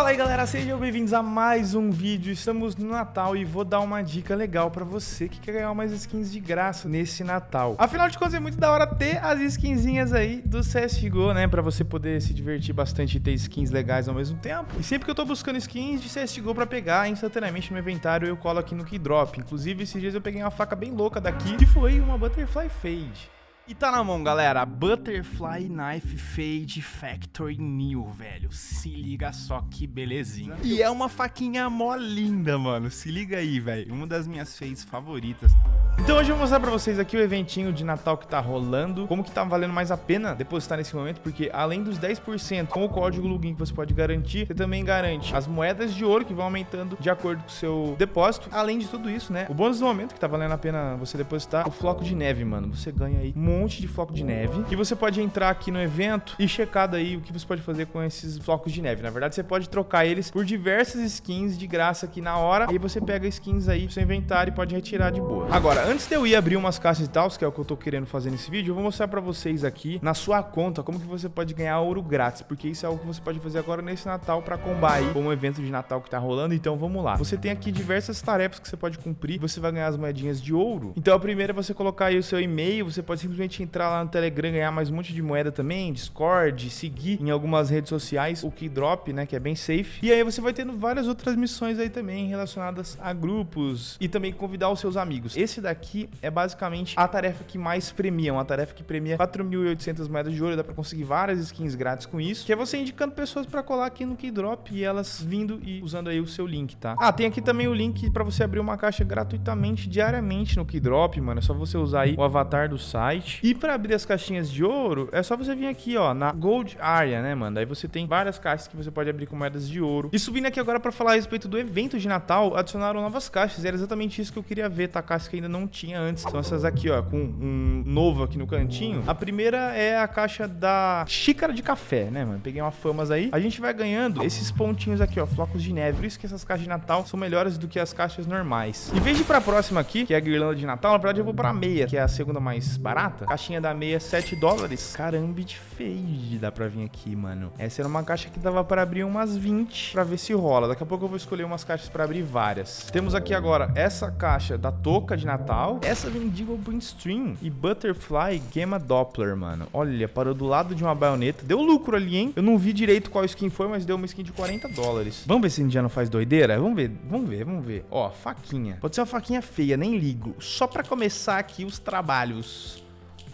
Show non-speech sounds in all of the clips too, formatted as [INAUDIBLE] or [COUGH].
Fala aí galera, sejam bem-vindos a mais um vídeo, estamos no Natal e vou dar uma dica legal pra você que quer ganhar umas skins de graça nesse Natal. Afinal de contas é muito da hora ter as skinzinhas aí do CSGO, né, pra você poder se divertir bastante e ter skins legais ao mesmo tempo. E sempre que eu tô buscando skins de CSGO pra pegar instantaneamente no inventário eu colo aqui no Keydrop. Inclusive esses dias eu peguei uma faca bem louca daqui que foi uma Butterfly Fade. E tá na mão, galera, Butterfly Knife Fade Factory New, velho. Se liga só que belezinha. E é uma faquinha mó linda, mano. Se liga aí, velho. Uma das minhas fades favoritas. Então hoje eu vou mostrar pra vocês aqui o eventinho de Natal que tá rolando, como que tá valendo mais a pena depositar nesse momento, porque além dos 10% com o código login que você pode garantir, você também garante as moedas de ouro que vão aumentando de acordo com o seu depósito. Além de tudo isso, né, o bônus do momento que tá valendo a pena você depositar, o floco de neve, mano. Você ganha aí um monte de floco de neve, e você pode entrar aqui no evento e checar daí o que você pode fazer com esses flocos de neve. Na verdade, você pode trocar eles por diversas skins de graça aqui na hora, e você pega skins aí pro seu inventário e pode retirar de boa. Agora, antes de eu ir abrir umas caixas e tal, que é o que eu tô querendo fazer nesse vídeo, eu vou mostrar pra vocês aqui, na sua conta, como que você pode ganhar ouro grátis, porque isso é algo que você pode fazer agora nesse Natal pra combar aí com o evento de Natal que tá rolando, então vamos lá. Você tem aqui diversas tarefas que você pode cumprir, você vai ganhar as moedinhas de ouro. Então a primeira é você colocar aí o seu e-mail, você pode simplesmente entrar lá no Telegram, ganhar mais um monte de moeda também, Discord, seguir em algumas redes sociais o Keydrop, né, que é bem safe. E aí você vai tendo várias outras missões aí também relacionadas a grupos e também convidar os seus amigos. Esse daqui é basicamente a tarefa que mais premia, uma tarefa que premia 4.800 moedas de ouro, dá pra conseguir várias skins grátis com isso, que é você indicando pessoas pra colar aqui no Keydrop e elas vindo e usando aí o seu link, tá? Ah, tem aqui também o link pra você abrir uma caixa gratuitamente, diariamente no Keydrop, mano, é só você usar aí o avatar do site. E pra abrir as caixinhas de ouro, é só você vir aqui, ó, na Gold Area, né, mano? Aí você tem várias caixas que você pode abrir com moedas de ouro. E subindo aqui agora pra falar a respeito do evento de Natal, adicionaram novas caixas, era exatamente isso que eu queria ver, tá? Caixas que ainda não tinha antes. São essas aqui, ó, com um novo aqui no cantinho. A primeira é a caixa da xícara de café, né, mano? Peguei uma famas aí. A gente vai ganhando esses pontinhos aqui, ó, flocos de neve. Por isso que essas caixas de Natal são melhores do que as caixas normais. De ir pra próxima aqui, que é a guirlanda de Natal, na verdade eu vou pra meia, que é a segunda mais barata. Caixinha da meia, 7 dólares. Caramba, de fade dá pra vir aqui, mano. Essa era uma caixa que dava pra abrir umas 20 pra ver se rola. Daqui a pouco eu vou escolher umas caixas pra abrir várias. Temos aqui agora essa caixa da touca de Natal. Essa Vendigo Stream e Butterfly Gamma Doppler, mano. Olha, parou do lado de uma baioneta. Deu lucro ali, hein? Eu não vi direito qual skin foi, mas deu uma skin de 40 dólares. Vamos ver se não faz doideira? Vamos ver, vamos ver, vamos ver. Ó, faquinha. Pode ser uma faquinha feia, nem ligo. Só pra começar aqui os trabalhos.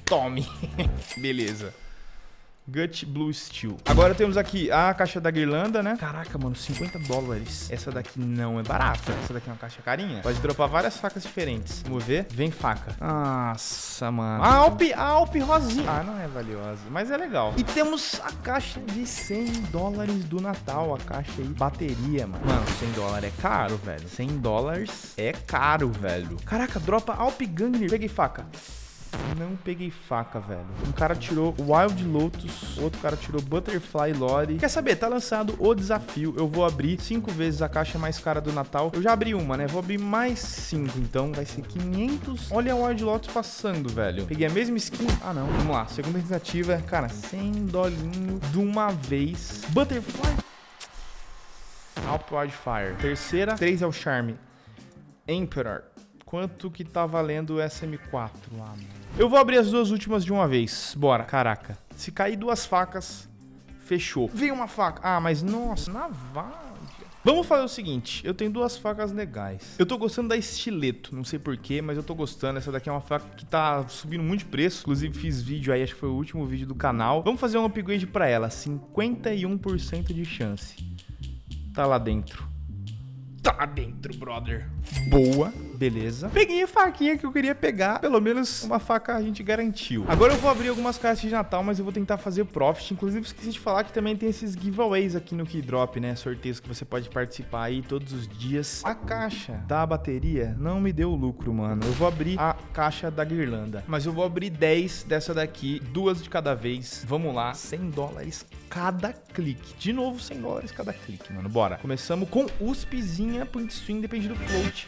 Tome. [LAUGHS] Beleza. Gut Blue Steel. Agora temos aqui a caixa da guirlanda, né? Caraca, mano, 50 dólares. Essa daqui não é barata. Essa daqui é uma caixa carinha. Pode dropar várias facas diferentes. Vamos ver. Vem faca. Nossa, mano. A Alp, a Alp rosinha. Ah, não é valiosa, mas é legal. E temos a caixa de 100 dólares do Natal. A caixa aí, bateria, mano. Mano, 100 dólares é caro, velho. 100 dólares é caro, velho. Caraca, dropa Alp Gangner. Peguei faca. Não peguei faca, velho. Um cara tirou Wild Lotus, outro cara tirou Butterfly Lore. Quer saber? Tá lançado o desafio. Eu vou abrir cinco vezes a caixa mais cara do Natal. Eu já abri uma, né? Vou abrir mais cinco, então vai ser 500. Olha a Wild Lotus passando, velho. Peguei a mesma skin. Ah, não. Vamos lá. Segunda tentativa. Cara, 100 dolinho de uma vez. Butterfly. Alp Wildfire. Terceira. Três é o Charme. Emperor. Quanto que tá valendo o SM4 lá, mano? Eu vou abrir as duas últimas de uma vez. Bora. Caraca. Se cair duas facas, fechou. Vem uma faca. Ah, mas nossa, navalha. Vamos fazer o seguinte, eu tenho duas facas legais. Eu tô gostando da estileto, não sei porquê, mas eu tô gostando. Essa daqui é uma faca que tá subindo muito de preço. Inclusive fiz vídeo aí, acho que foi o último vídeo do canal. Vamos fazer um upgrade pra ela, 51% de chance. Tá lá dentro. Tá dentro, brother. Boa, beleza. Peguei a faquinha que eu queria pegar. Pelo menos uma faca a gente garantiu. Agora eu vou abrir algumas caixas de Natal, mas eu vou tentar fazer profit. Inclusive, esqueci de falar que também tem esses giveaways aqui no Keydrop, né? Sorteios que você pode participar aí todos os dias. A caixa da bateria não me deu lucro, mano. Eu vou abrir a caixa da guirlanda. Mas eu vou abrir 10 dessa daqui, duas de cada vez. Vamos lá, 100 dólares cada clique. De novo, 100 dólares cada clique, mano. Bora. Começamos com USPzinha, point stream, depende do float.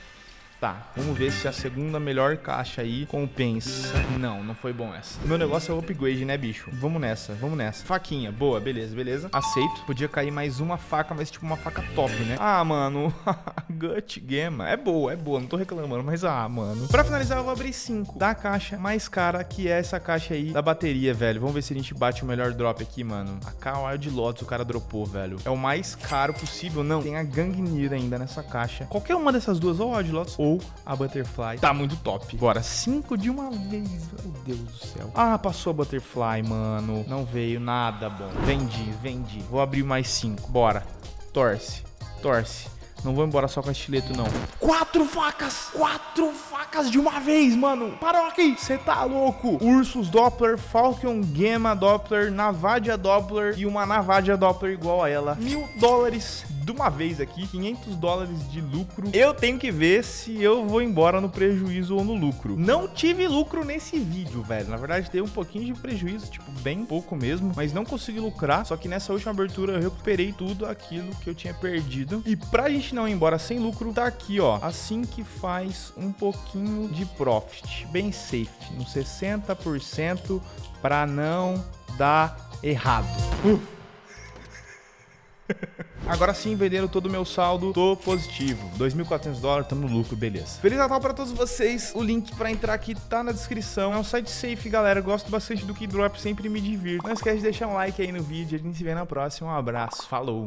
Tá, vamos ver se a segunda melhor caixa aí compensa. Não, não foi bom essa. Meu negócio é o upgrade, né, bicho? Vamos nessa, vamos nessa. Faquinha, boa, beleza, beleza. Aceito. Podia cair mais uma faca, mas tipo uma faca top, né? Ah, mano, [LAUGHS] Gut Gema. É boa, é boa, não tô reclamando, mas ah, mano. Pra finalizar, eu vou abrir cinco da caixa mais cara, que é essa caixa aí da bateria, velho. Vamos ver se a gente bate o melhor drop aqui, mano. A K de Lotus o cara dropou, velho. É o mais caro possível. Não, tem a Gangnir ainda nessa caixa. Qualquer uma dessas duas, ou a Wild Lotus ou a Butterfly, tá muito top. Bora, cinco de uma vez. Meu Deus do céu. Ah, passou a Butterfly, mano. Não veio nada bom. Vendi, vendi. Vou abrir mais cinco. Bora. Torce, torce. Não vou embora só com estileto, não. Quatro facas! Quatro facas de uma vez, mano! Parou aqui! Você tá louco? Ursus Doppler, Falcon Gamma Doppler, Navadia Doppler e uma Navadia Doppler igual a ela. Mil dólares de uma vez aqui, 500 dólares de lucro. Eu tenho que ver se eu vou embora no prejuízo ou no lucro. Não tive lucro nesse vídeo, velho. Na verdade, teve um pouquinho de prejuízo, tipo, bem pouco mesmo, mas não consegui lucrar. Só que nessa última abertura eu recuperei tudo aquilo que eu tinha perdido. E pra gente não ir embora sem lucro, tá aqui, ó. Assim que faz um pouquinho de profit. Bem safe, no 60% pra não dar errado. Uh. Agora sim, vendendo todo o meu saldo, tô positivo. 2.400 dólares, tamo no lucro, beleza. Feliz Natal pra todos vocês. O link pra entrar aqui tá na descrição. É um site safe, galera. gosto bastante do Keydrop, sempre me divirto. Não esquece de deixar um like aí no vídeo. A gente se vê na próxima. Um abraço, falou!